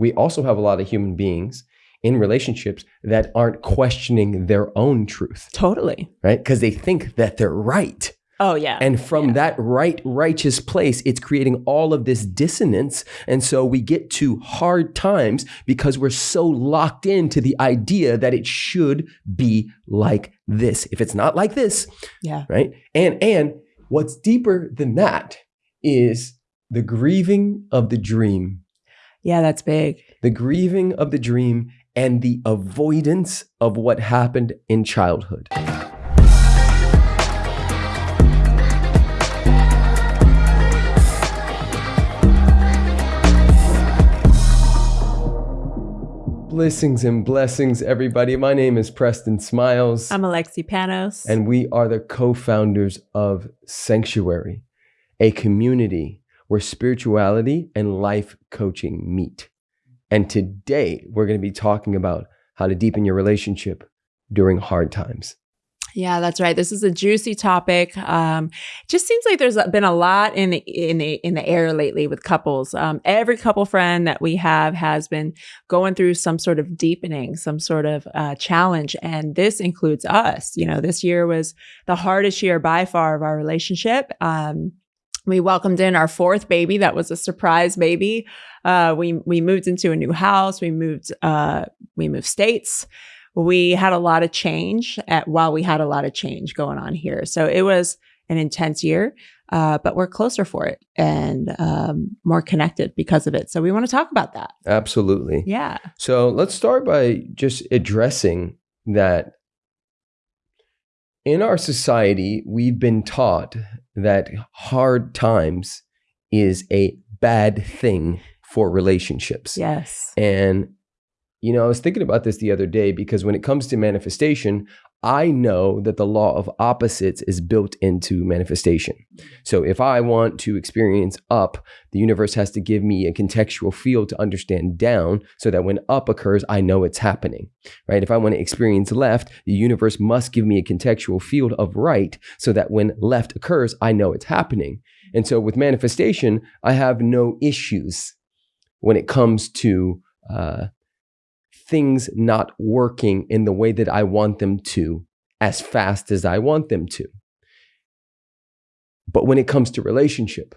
we also have a lot of human beings in relationships that aren't questioning their own truth, Totally. right? Because they think that they're right. Oh yeah. And from Yeah. that right, righteous place, it's creating all of this dissonance. And so we get to hard times because we're so locked into the idea that it should be like this. If it's not like this, yeah. right? And and what's deeper than that is the grieving of the dream, Yeah, that's big. the grieving of the dream and the avoidance of what happened in childhood. Blessings and blessings, everybody. My name is Preston Smiles. I'm Alexi Panos. And we are the co founders of Sanctuary, a community where spirituality and life coaching meet. And today we're going to be talking about how to deepen your relationship during hard times. Yeah, that's right. This is a juicy topic. Um, just seems like there's been a lot in the in the in the air lately with couples. Um, every couple friend that we have has been going through some sort of deepening, some sort of uh, challenge, and this includes us. You know, this year was the hardest year by far of our relationship. Um, we welcomed in our fourth baby. That was a surprise baby. Uh, we we moved into a new house. We moved uh, we moved states we had a lot of change at, while we had a lot of change going on here. So it was an intense year, uh, but we're closer for it and um, more connected because of it. So we want to talk about that. Absolutely. Yeah. So let's start by just addressing that in our society, we've been taught that hard times is a bad thing for relationships. Yes. And, you know, I was thinking about this the other day because when it comes to manifestation, I know that the law of opposites is built into manifestation. So if I want to experience up, the universe has to give me a contextual field to understand down so that when up occurs, I know it's happening, right? If I want to experience left, the universe must give me a contextual field of right so that when left occurs, I know it's happening. And so with manifestation, I have no issues when it comes to uh, things not working in the way that I want them to as fast as I want them to. But when it comes to relationship,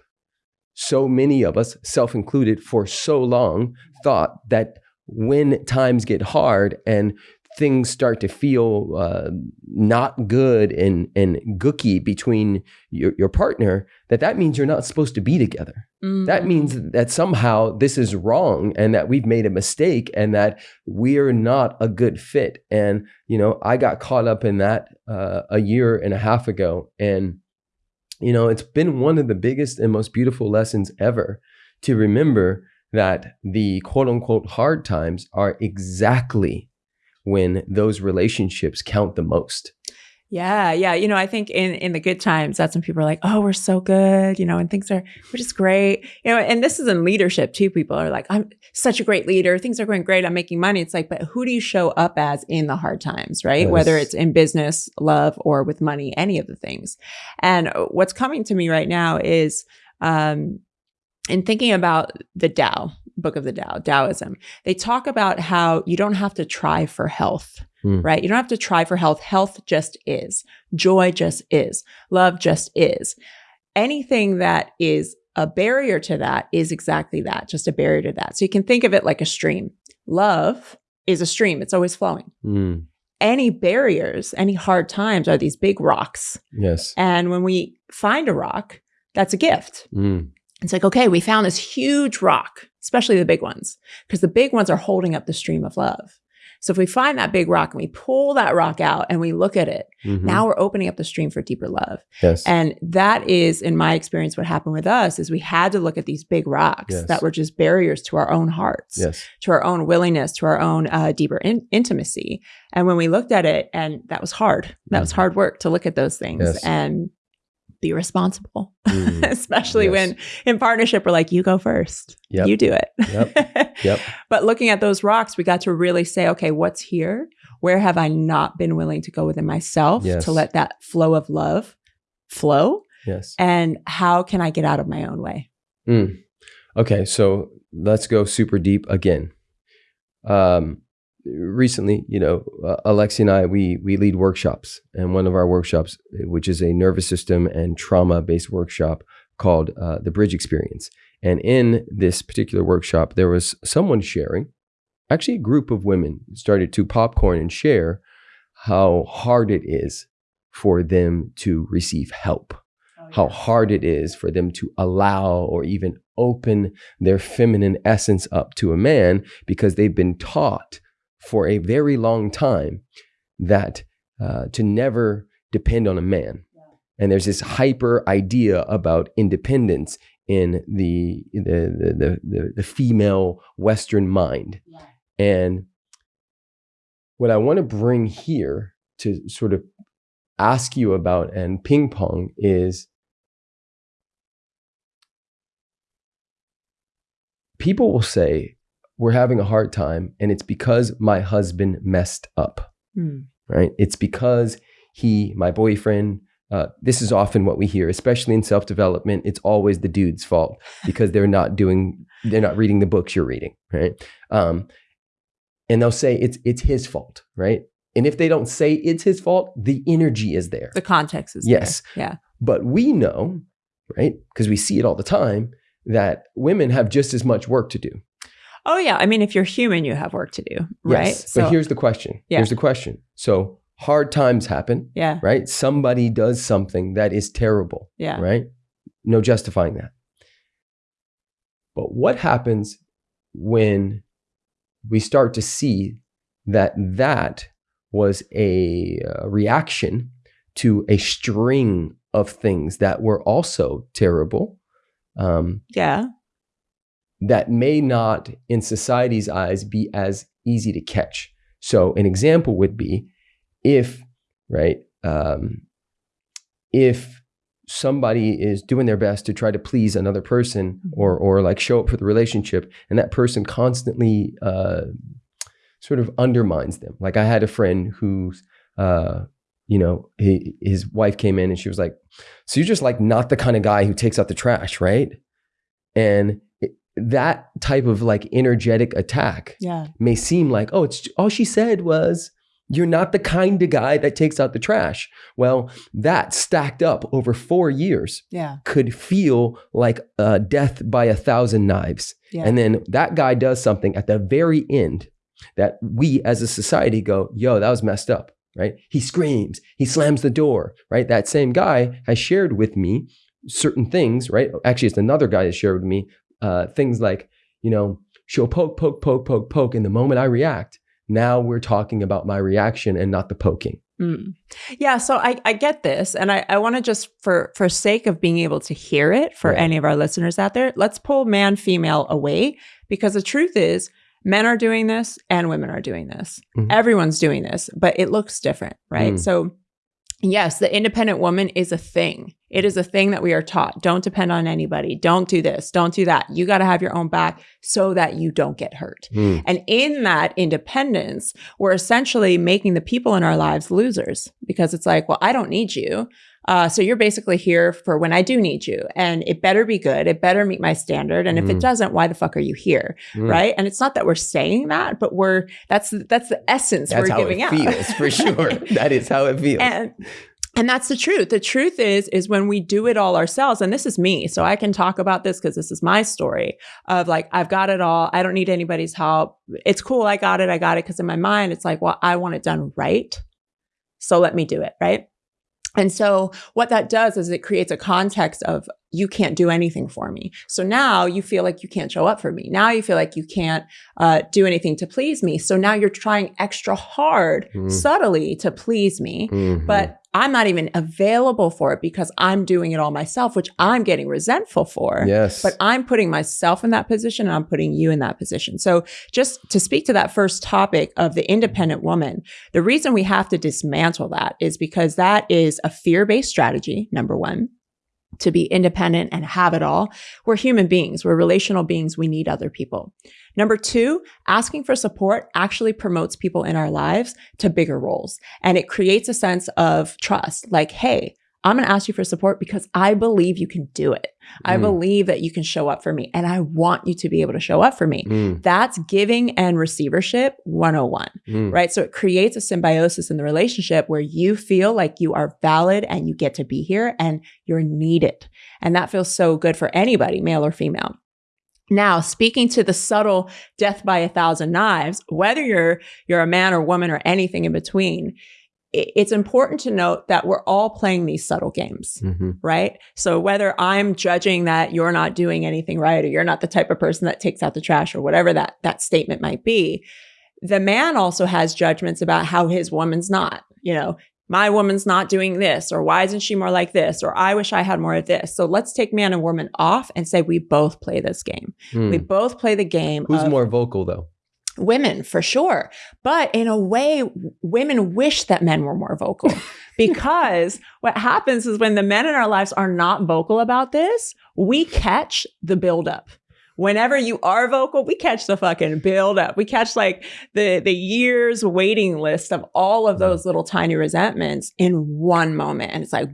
so many of us, self included, for so long thought that when times get hard and things start to feel uh, not good and and gooky between your, your partner, that that means you're not supposed to be together. Mm. That means that somehow this is wrong and that we've made a mistake and that we're not a good fit. And, you know, I got caught up in that uh, a year and a half ago. And, you know, it's been one of the biggest and most beautiful lessons ever to remember that the quote unquote hard times are exactly when those relationships count the most. Yeah, yeah. You know, I think in in the good times, that's when people are like, "Oh, we're so good," you know, and things are we're just great. You know, and this is in leadership too. People are like, "I'm such a great leader. Things are going great. I'm making money." It's like, but who do you show up as in the hard times, right? Yes. Whether it's in business, love, or with money, any of the things. And what's coming to me right now is, um, in thinking about the Tao, book of the Tao, Taoism, they talk about how you don't have to try for health Hmm. right? You don't have to try for health. Health just is. Joy just is. Love just is. Anything that is a barrier to that is exactly that, just a barrier to that. So you can think of it like a stream. Love is a stream, it's always flowing. Mm, Any barriers, any hard times are these big rocks. yes. And when we find a rock, that's a gift. Mm, It's like, okay, we found this huge rock, especially the big ones, because the big ones are holding up the stream of love. So if we find that big rock and we pull that rock out and we look at it, mhm, now we're opening up the stream for deeper love. yes. And that is, in my experience, what happened with us is we had to look at these big rocks Yes. that were just barriers to our own hearts, yes. to our own willingness, to our own uh, deeper in- intimacy. And when we looked at it, and that was hard, that was Mhm. hard work to look at those things Yes. and be responsible, Mm, especially yes. when in partnership, we're like, you go first, Yep. you do it. Yep. Yep. But looking at those rocks, we got to really say, okay, what's here? Where have I not been willing to go within myself Yes. to let that flow of love flow? Yes. And how can I get out of my own way? Mm. Okay, so let's go super deep again. Um, recently, you know, uh, Alexi and I, we we lead workshops, and one of our workshops, which is a nervous system and trauma based workshop called uh, the Bridge Experience. And in this particular workshop, there was someone sharing, actually, a group of women started to popcorn and share how hard it is for them to receive help. How hard it is for them to allow or even open their feminine essence up to a man because they've been taught for a very long time that uh, to never depend on a man. And there's this hyper idea about independence in the the the the, the female Western mind. Yeah. And what I want to bring here to sort of ask you about and ping pong is people will say, We're having a hard time, and it's because my husband messed up, mm. right? It's because he, my boyfriend, uh, this is often what we hear, especially in self development. It's always the dude's fault because they're not doing, they're not reading the books you're reading, right? Um, and they'll say it's it's his fault, right? And if they don't say it's his fault, the energy is there. The context is yes, there. yeah. But we know, right? Because we see it all the time that women have just as much work to do. Oh yeah, I mean, if you're human, you have work to do, right? Yes, so, but here's the question. Yeah. Here's the question. So hard times happen. Yeah. Right. Somebody does something that is terrible. Yeah. Right. No justifying that. But what happens when we start to see that that was a, a reaction to a string of things that were also terrible um, yeah. That may not, in society's eyes, be as easy to catch. So, an example would be if, right, um, if somebody is doing their best to try to please another person mm-hmm. or or like show up for the relationship and that person constantly uh, sort of undermines them like i had a friend who's uh, you know, he, his wife came in and she was like, "So you're just like not the kind of guy who takes out the trash, right?" And that type of like energetic attack yeah. may seem like, "Oh, it's all she said was." You're not the kind of guy that takes out the trash. Well, that stacked up over four years yeah. could feel like uh, death by a thousand knives. Yeah. And then that guy does something at the very end that we as a society go, yo, that was messed up right? He screams, he slams the door, right? That same guy has shared with me certain things, right? Actually, it's another guy that shared with me uh, things like, you know, she'll poke, poke, poke, poke, poke. And the moment I react, now we're talking about my reaction and not the poking. Mm. Yeah, so I, I get this, and I, I want to just for for sake of being able to hear it for any of our listeners out there, let's pull man female away because the truth is men are doing this and women are doing this. Mm-hmm. Everyone's doing this, but it looks different, right? Mm. So, yes, the independent woman is a thing. It is a thing that we are taught. Don't depend on anybody. Don't do this. Don't do that. You got to have your own back so that you don't get hurt. Mm. And in that independence, we're essentially making the people in our lives losers because it's like, well, I don't need you. Uh, so you're basically here for when I do need you, and it better be good. It better meet my standard. And if it mm. doesn't, why the fuck are you here, mm. right? And it's not that we're saying that, but we're that's that's the essence that's we're giving out. Feels for sure. that is how it feels. And, and that's the truth. The truth is, is when we do it all ourselves, and this is me, so I can talk about this because this is my story of like, I've got it all. I don't need anybody's help. It's cool. I got it. I got it. Cause in my mind, it's like, well, I want it done right. So let me do it. Right. And so what that does is it creates a context of you can't do anything for me. So now you feel like you can't show up for me. Now you feel like you can't uh, do anything to please me. So now you're trying extra hard, mm. subtly to please me. Mm-hmm. But I'm not even available for it because I'm doing it all myself, which I'm getting resentful for. Yes. But I'm putting myself in that position and I'm putting you in that position. So just to speak to that first topic of the independent woman, the reason we have to dismantle that is because that is a fear-based strategy, number one to be independent and have it all. We're human beings. We're relational beings. We need other people. Number two, asking for support actually promotes people in our lives to bigger roles and it creates a sense of trust. Like, Hey, I'm going to ask you for support because I believe you can do it. I Mm. believe that you can show up for me and I want you to be able to show up for me. Mm, That's giving and receivership 101 mm. right? So it creates a symbiosis in the relationship where you feel like you are valid and you get to be here and you're needed. And that feels so good for anybody, male or female. Now, speaking to the subtle death by a thousand knives, whether you're you're a man or woman or anything in between, it's important to note that we're all playing these subtle games Mhm. right? So whether I'm judging that you're not doing anything right or you're not the type of person that takes out the trash or whatever that that statement might be, the man also has judgments about how his woman's not, you know, my woman's not doing this or why isn't she more like this or I wish I had more of this. So let's take man and woman off and say we both play this game. Mm. We both play the game Who's of more vocal though? Women for sure. But in a way women wish that men were more vocal because what happens is when the men in our lives are not vocal about this we catch the buildup. Whenever you are vocal we catch the fucking buildup. We catch like the the years waiting list of all of those little tiny resentments in one moment. And it's like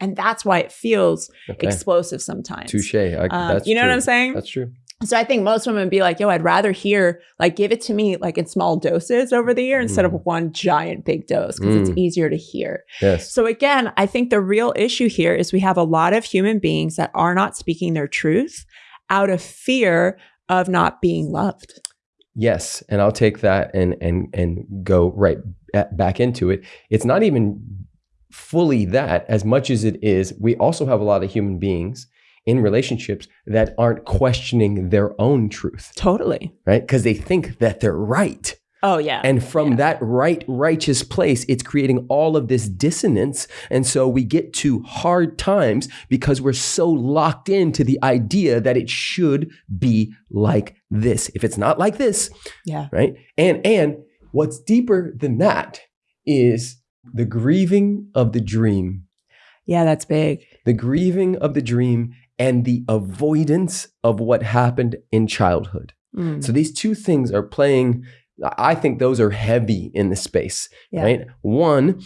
and that's why it feels Okay. explosive sometimes. Touche. Um, you know what i'm saying? That's true. So I think most women would be like, yo, I'd rather hear, like, give it to me like in small doses over the year instead of Mm. one giant big dose because it's Mm. easier to hear. Yes. So again, I think the real issue here is we have a lot of human beings that are not speaking their truth out of fear of not being loved. Yes, and I'll take that and and and go right back into it. It's not even fully that as much as it is. We also have a lot of human beings in relationships that aren't questioning their own truth, Totally. right? Because they think that they're right. Oh yeah. And from Yeah. that right, righteous place, it's creating all of this dissonance. And so we get to hard times because we're so locked into the idea that it should be like this. If it's not like this, yeah. right? And and what's deeper than that is the grieving of the dream. Yeah, that's big. The grieving of the dream and the avoidance of what happened in childhood. Mm. So these two things are playing. I think those are heavy in the space, Yeah. right? One,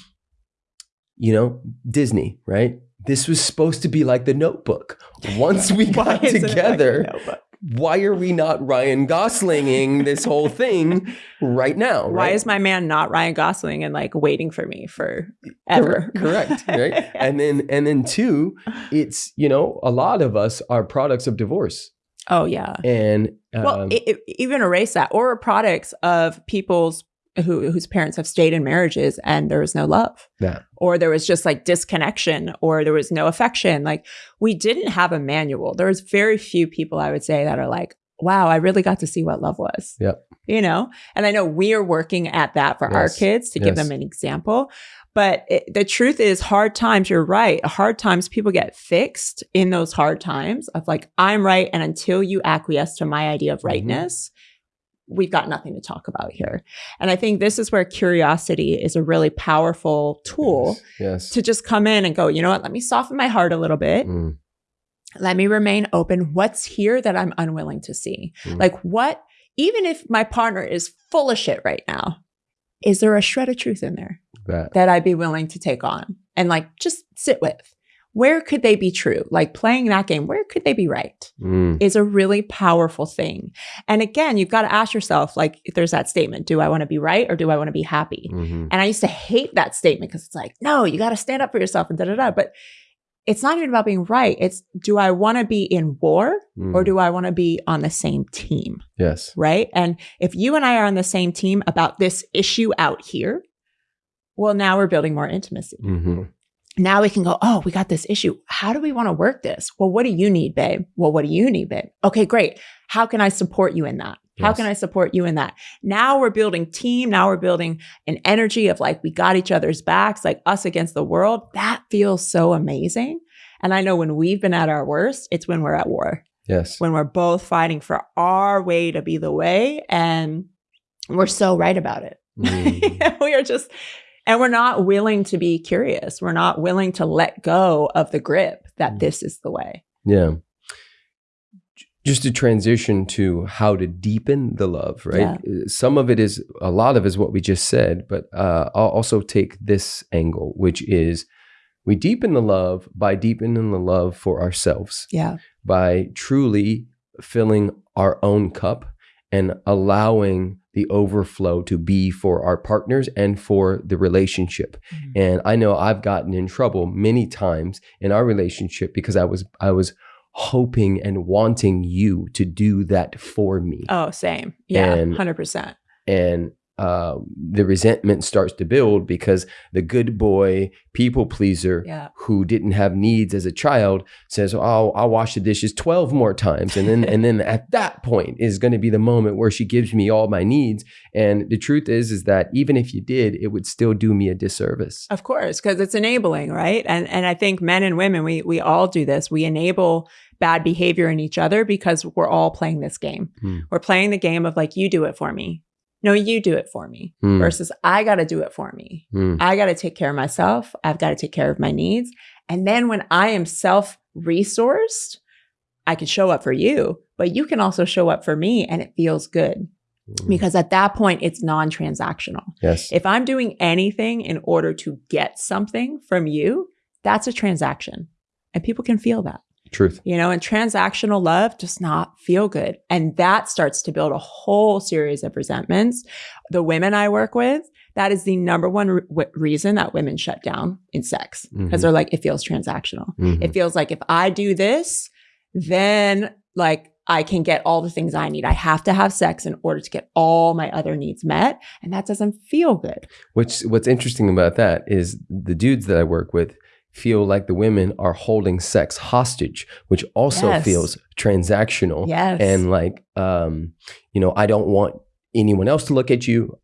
you know, Disney, right? This was supposed to be like the notebook. Once we got like together, notebook? Why are we not Ryan Goslinging this whole thing right now? Why right? is my man not Ryan Gosling and like waiting for me for ever? Correct, right? And then and then two, it's, you know, a lot of us are products of divorce. oh yeah. And well, um, i i- even erase that, or products of people's who whose parents have stayed in marriages and there was no love, Yeah. or there was just like disconnection, or there was no affection. Like we didn't have a manual. There was very few people I would say that are like, "Wow, I really got to see what love was." Yep. You know, and I know we are working at that for our kids to give them an example. But it, the truth is, hard times, you're right. Hard times, people get fixed in those hard times of like, I'm right. And until you acquiesce to my idea of Mhm. rightness, we've got nothing to talk about here. And I think this is where curiosity is a really powerful tool Yes. to just come in and go, you know what, let me soften my heart a little bit. Mm, Let me remain open. What's here that I'm unwilling to see? Mm. Like, what, even if my partner is full of shit right now, is there a shred of truth in there? that. that I'd be willing to take on and like just sit with. Where could they be true? Like playing that game, where could they be right? Mm, Is a really powerful thing. And again, you've got to ask yourself like, if there's that statement, do I want to be right or do I want to be happy? mhm. And I used to hate that statement because it's like, no, you got to stand up for yourself and da da da. But it's not even about being right. It's do I want to be in war or Mm. do I want to be on the same team? Yes. right? And if you and I are on the same team about this issue out here, well, now we're building more intimacy. Mhm. Now we can go, oh, we got this issue. How do we want to work this? Well, what do you need, babe? Well, what do you need, babe? Okay, great. How can I support you in that? How can I support you in that? Now we're building team. Now we're building an energy of like, we got each other's backs, like us against the world. That feels so amazing. And I know when we've been at our worst, it's when we're at war Yes. when we're both fighting for our way to be the way and we're so right about it Mm. we are just and we're not willing to be curious we're not willing to let go of the grip that Mm. this is the way Yeah. Just to transition to how to deepen the love, right? Yeah. Uh, Some of it is, a lot of it is what we just said, but uh, I'll also take this angle, which is We deepen the love by deepening the love for ourselves, Yeah. by truly filling our own cup and allowing the overflow to be for our partners and for the relationship. Mm-hmm. And I know I've gotten in trouble many times in our relationship because I was I was hoping and wanting you to do that for me. Oh, same. Yeah. And- 100%. And uh, the resentment starts to build because the good boy, people pleaser, Yeah. who didn't have needs as a child says, "Oh, I'll wash the dishes 12 more times." And then and then at that point is going to be the moment where she gives me all my needs. And the truth is is that even if you did, it would still do me a disservice. Of course, because it's enabling, right? And and I think men and women, we we all do this. We enable bad behavior in each other because we're all playing this game. Hmm. We're playing the game of like, you do it for me. No, you do it for me. Hmm, Versus I got to do it for me. hmm, I got to take care of myself. I've got to take care of my needs. And then when I am self resourced, I can show up for you, but you can also show up for me and it feels good hmm. because at that point it's non transactional. yes, If I'm doing anything in order to get something from you, that's a transaction. And people can feel that, truth. you know, and transactional love does not feel good. And that starts to build a whole series of resentments. The women I work with, that is the number one re- reason that women shut down in sex because Mhm. they're like, it feels transactional. Mhm. It feels like if I do this, then like I can get all the things I need. I have to have sex in order to get all my other needs met. And that doesn't feel good. Which what's interesting about that is the dudes that I work with feel like the women are holding sex hostage, which also Yes. feels transactional. Yes. And like, um, you know, I don't want anyone else to look at you,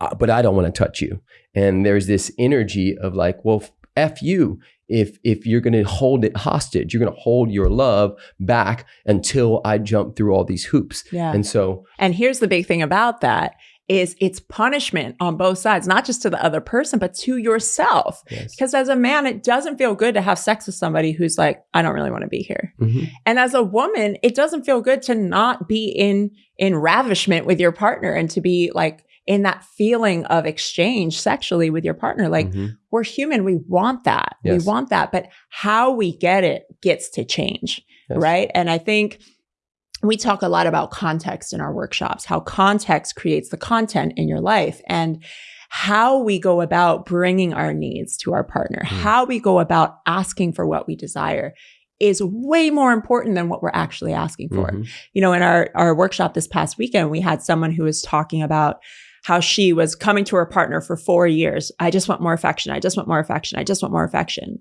uh, but I don't want to touch you. And there's this energy of like, well, f you. If if you're going to hold it hostage, you're going to hold your love back until I jump through all these hoops. yeah. And so, And here's the big thing about that is it's punishment on both sides, not just to the other person, but to yourself. yes. Because as a man, it doesn't feel good to have sex with somebody who's like, I don't really want to be here. Mhm. And as a woman, it doesn't feel good to not be in in ravishment with your partner and to be like in that feeling of exchange sexually with your partner. Like Mhm. we're human, we want that. Yes. We want that, but how we get it gets to change, Yes. right? And I think we talk a lot about context in our workshops, how context creates the content in your life and how we go about bringing our needs to our partner, Mm. how we go about asking for what we desire is way more important than what we're actually asking for. Mhm. You know, in our our workshop this past weekend, we had someone who was talking about how she was coming to her partner for 4 years. I just want more affection. I just want more affection. I just want more affection.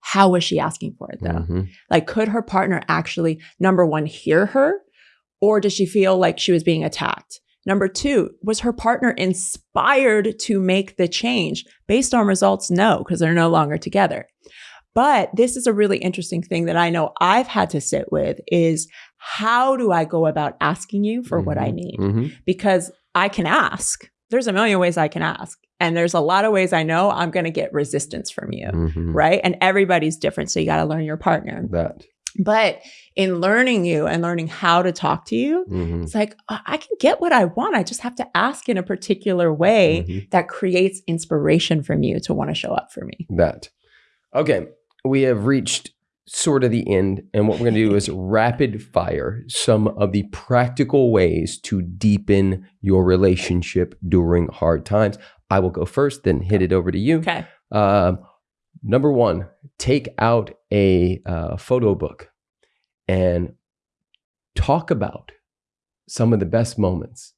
How was she asking for it though? Mhm. Like, could her partner actually, number one, hear her? Or does she feel like she was being attacked? Number two, was her partner inspired to make the change? Based on results, no, because they're no longer together. But this is a really interesting thing that I know I've had to sit with is how do I go about asking you for what I Mhm. need? Mhm. Because I can ask. There's a million ways I can ask. And there's a lot of ways I know I'm going to get resistance from you Mhm. right? And everybody's different. So you got to learn your partner. That. But in learning you and learning how to talk to you, Mhm. it's like, "Uh, I can get what I want. I just have to ask in a particular way Mhm. that creates inspiration from you to want to show up for me. That. Okay. We have reached sort of the end. And what we're going to do is rapid fire some of the practical ways to deepen your relationship during hard times. I will go first, then hit it over to you. Okay. Um, number one, take out a uh, photo book and talk about some of the best moments.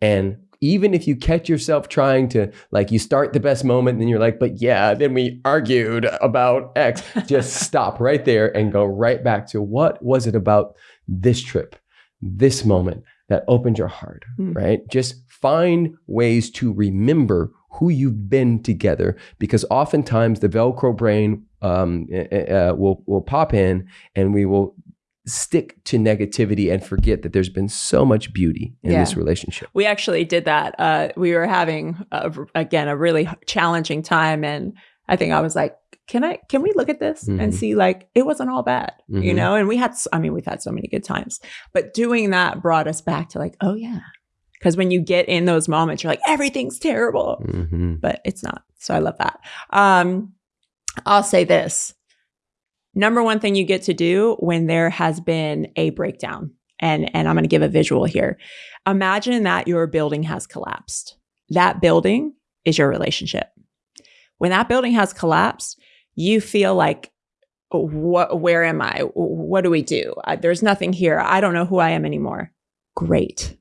And even if you catch yourself trying to, like, you start the best moment and then you're like, but yeah, then we argued about X, just stop right there and go right back to what was it about this trip, this moment that opens your heart, Hmm. right? Just find ways to remember who you've been together because oftentimes the Velcro brain um, uh, uh, will, will pop in and we will stick to negativity and forget that there's been so much beauty in Yeah. this relationship. We actually did that. Uh, we were having, a, again, a really challenging time. And I think I was like, can I, can we look at this and Mhm. see like it wasn't all bad, you Mhm. know? And we had, I mean, we've had so many good times, but doing that brought us back to like, oh yeah. Cause when you get in those moments, you're like, everything's terrible. Mhm. but it's not. So I love that. Um, I'll say this. Number one thing you get to do when there has been a breakdown, and, and I'm going to give a visual here. Imagine that your building has collapsed. That building is your relationship. When that building has collapsed, you feel like, what, where am I? What do we do? there's nothing here. I don't know who I am anymore. Great.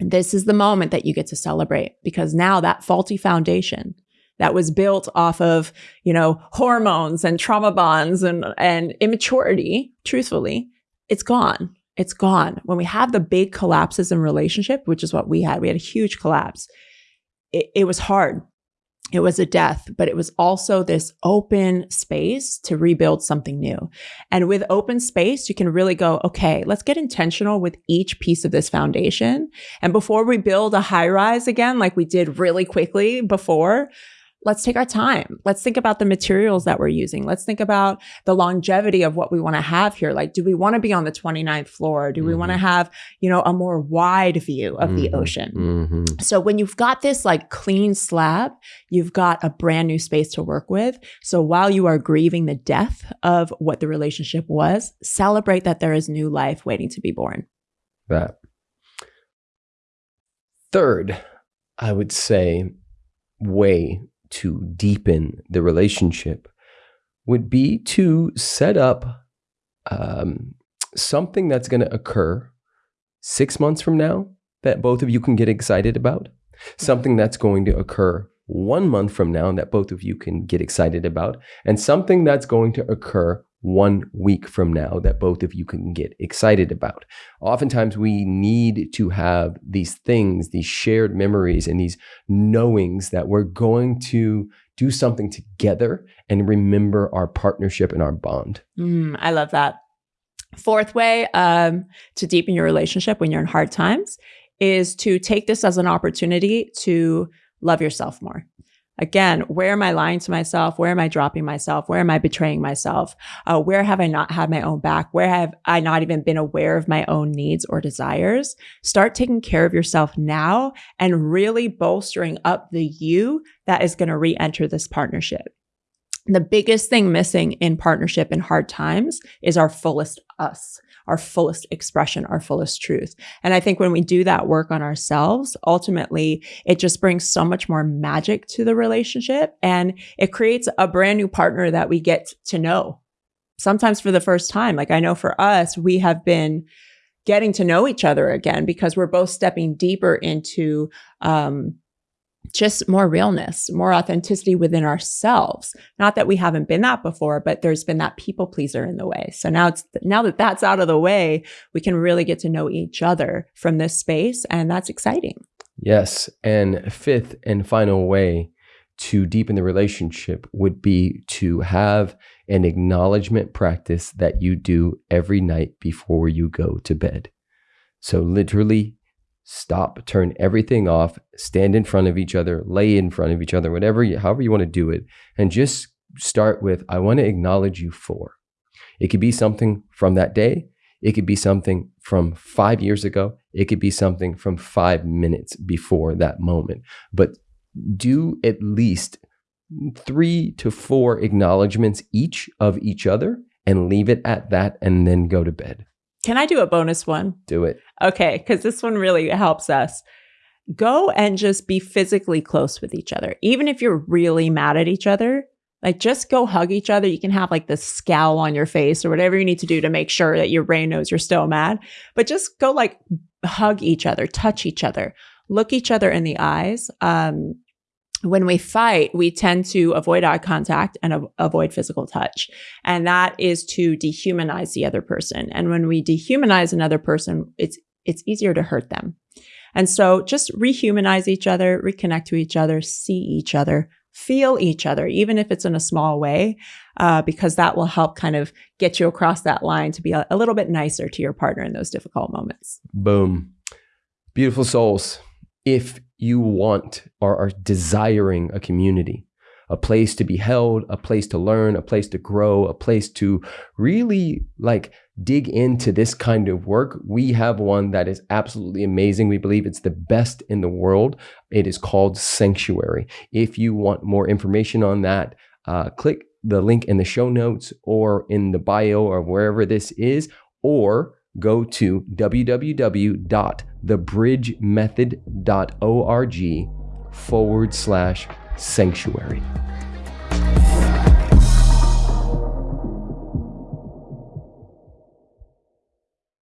This is the moment that you get to celebrate because now that faulty foundation that was built off of, you know, hormones and trauma bonds and, and immaturity, truthfully, it's gone. It's gone. When we have the big collapses in relationship, which is what we had, we had a huge collapse. It, it was hard it was a death, but it was also this open space to rebuild something new. And with open space, you can really go, okay, let's get intentional with each piece of this foundation. And before we build a high rise again, like we did really quickly before, let's take our time. Let's think about the materials that we're using. Let's think about the longevity of what we want to have here. Like, do we want to be on the 29th floor? Do we mm-hmm. want to have, you know, a more wide view of mm-hmm. the ocean? Mm-hmm. So when you've got this like clean slab, you've got a brand new space to work with. So while you are grieving the death of what the relationship was, celebrate that there is new life waiting to be born. That. Third, I would say way to deepen the relationship would be to set up um, something that's going to occur six months from now that both of you can get excited about, something that's going to occur one month from now that both of you can get excited about, and something that's going to occur one week from now that both of you can get excited about. Oftentimes, we need to have these things, these shared memories, and these knowings that we're going to do something together and remember our partnership and our bond. Mm, I love that. Fourth way um, to deepen your relationship when you're in hard times is to take this as an opportunity to love yourself more. Again, where am I lying to myself? Where am I dropping myself? Where am I betraying myself? Uh, where have I not had my own back? Where have I not even been aware of my own needs or desires? Start taking care of yourself now and really bolstering up the you that is going to re enter this partnership. The biggest thing missing in partnership in hard times is our fullest us our fullest expression, our fullest truth. And I think when we do that work on ourselves, ultimately it just brings so much more magic to the relationship and it creates a brand new partner that we get to know. Sometimes for the first time. Like I know for us, we have been getting to know each other again because we're both stepping deeper into um, just more realness, more authenticity within ourselves. Not that we haven't been that before, but there's been that people pleaser in the way. So now it's now that that's out of the way, we can really get to know each other from this space and that's exciting. Yes, and fifth and final way to deepen the relationship would be to have an acknowledgement practice that you do every night before you go to bed. So literally stop, turn everything off, stand in front of each other, lay in front of each other, whatever, you, however you want to do it, and just start with, I want to acknowledge you for. It could be something from that day. It could be something from five years ago. It could be something from five minutes before that moment. But do at least three to four acknowledgments each of each other and leave it at that and then go to bed. Can I do a bonus one? Do it. Okay, because this one really helps us. Go and just be physically close with each other. Even if you're really mad at each other, like just go hug each other. You can have like this scowl on your face or whatever you need to do to make sure that your brain knows you're still mad. But just go like hug each other, touch each other, look each other in the eyes. Um, when we fight, we tend to avoid eye contact and avoid physical touch. And that is to dehumanize the other person. And when we dehumanize another person, it's, it's easier to hurt them. And so just rehumanize each other, reconnect to each other, see each other, feel each other, even if it's in a small way, uh, because that will help kind of get you across that line to be a, a little bit nicer to your partner in those difficult moments. Boom. Beautiful souls. If you want or are desiring a community, a place to be held, a place to learn, a place to grow, a place to really like dig into this kind of work, we have one that is absolutely amazing. We believe it's the best in the world. It is called Sanctuary. If you want more information on that, uh, click the link in the show notes or in the bio or wherever this is, or go to www.thebridgemethod.org forward slash sanctuary.